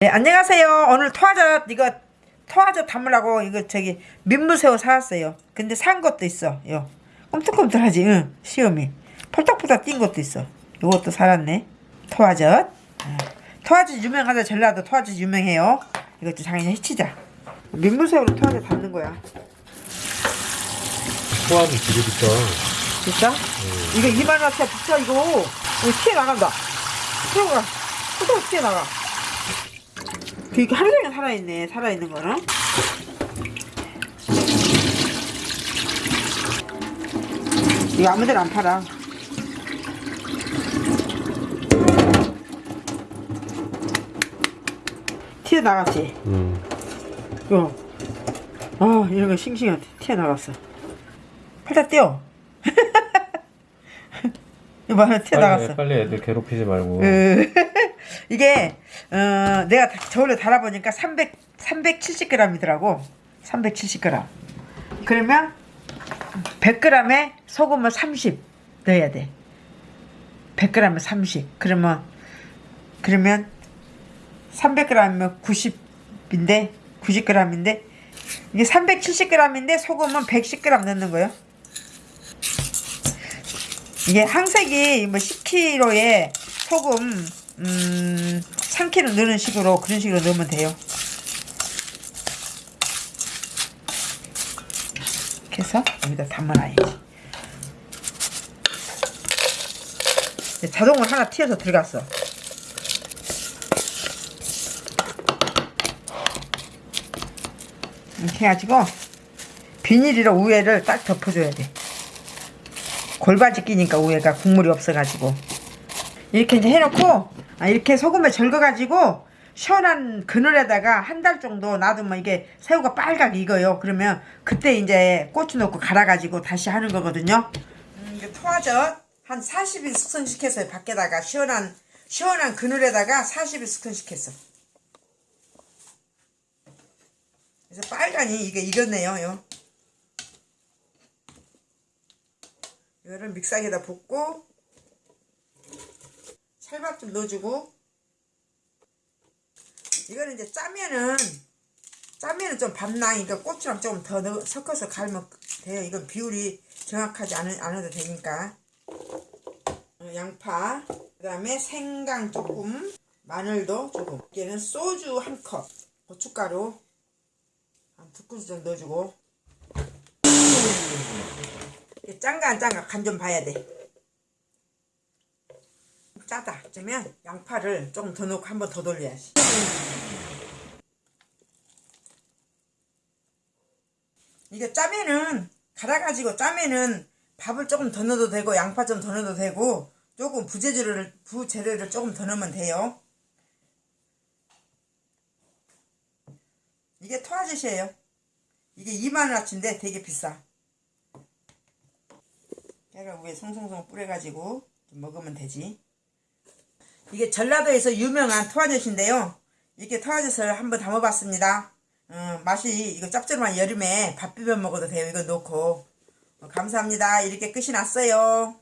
네, 안녕하세요. 오늘 토화젓 이거 토화젓 담으려고 이거 저기 민물새우 사왔어요. 근데 산 것도 있어. 요 꿈틀꿈틀하지. 응. 시험이 펄떡펄떡 뛴 것도 있어. 이것도 살았네. 토화젓. 응. 토화젓 유명하다. 전라도 토화젓 유명해요. 이것도 당연히 해치자. 민물새우로 토화젓 담는 거야. 포함이 되게 비싸. 진짜? 이거 2만 원짜리 비싸 이거. 이거 튀어 나간다. 튀어가. 튀어 튀어 나가. 이게 하루 종일 살아있네. 살아있는 거는. 이거 아무 데나 안 팔아. 튀어나갔지? 음. 이거. 아, 이런 거 싱싱한 튀어나갔어. 팔다 떼어. 이거 봐, 튀어나갔어. 빨리, 빨리 애들 괴롭히지 말고. 그, 이게 어, 내가 다- 저울에 달아보니까 300 370g이더라고. 370g. 그러면 100g에 소금을 30 넣어야 돼. 100g에 30. 그러면 그러면 300g이면 90인데 90g인데 이게 370g인데 소금은 110g 넣는 거예요. 이게 항색이 뭐 10kg에 소금 음 3kg 넣는 식으로 그런 식으로 넣으면 돼요. 이렇게 해서 여기다 담아놔야지. 자동으로 하나 튀어서 들어갔어. 이렇게 해가지고 비닐이로 우에를 딱 덮어줘야 돼. 골바지 끼니까 우에가 국물이 없어가지고 이렇게 이제 해놓고 아, 이렇게 소금에 절거가지고 시원한 그늘에다가 한 달 정도 놔두면 이게 새우가 빨갛게 익어요. 그러면 그때 이제 고추 넣고 갈아가지고 다시 하는 거거든요. 음, 토화젓 한 40일 숙성시켰어요. 밖에다가 시원한 시원한 그늘에다가 40일 숙성시켰어. 그래서 빨간이 이게 익었네요. 요. 이거를 믹서기에다 붓고 찰밥 좀 넣어주고. 이거는 이제 짜면은 짜면은 좀 밥나니까 고추랑 조금 더 넣어, 섞어서 갈면 돼요. 이건 비율이 정확하지 않, 않아도 되니까. 어, 양파 그 다음에 생강 조금 마늘도 조금. 얘는 소주 한 컵 고춧가루 한 두 큰술 정도 넣어주고. 짠가 안 짠가 간 좀 봐야 돼 짜다. 그러면 양파를 조금 더 넣고 한 번 더 돌려야지. 이게 짜면은 갈아가지고 짜면은 밥을 조금 더 넣어도 되고 양파 좀 더 넣어도 되고 조금 부재료를 부재료를 조금 더 넣으면 돼요. 이게 토아젓이에요. 이게 2만원어치인데 되게 비싸. 깨를 위에 송송송 뿌려가지고 좀 먹으면 되지 이게 전라도에서 유명한 토화젓인데요. 이렇게 토화젓을 한번 담아봤습니다. 어, 맛이 이거 짭조름한 여름에 밥 비벼 먹어도 돼요. 이거 넣고 어, 감사합니다. 이렇게 끝이 났어요.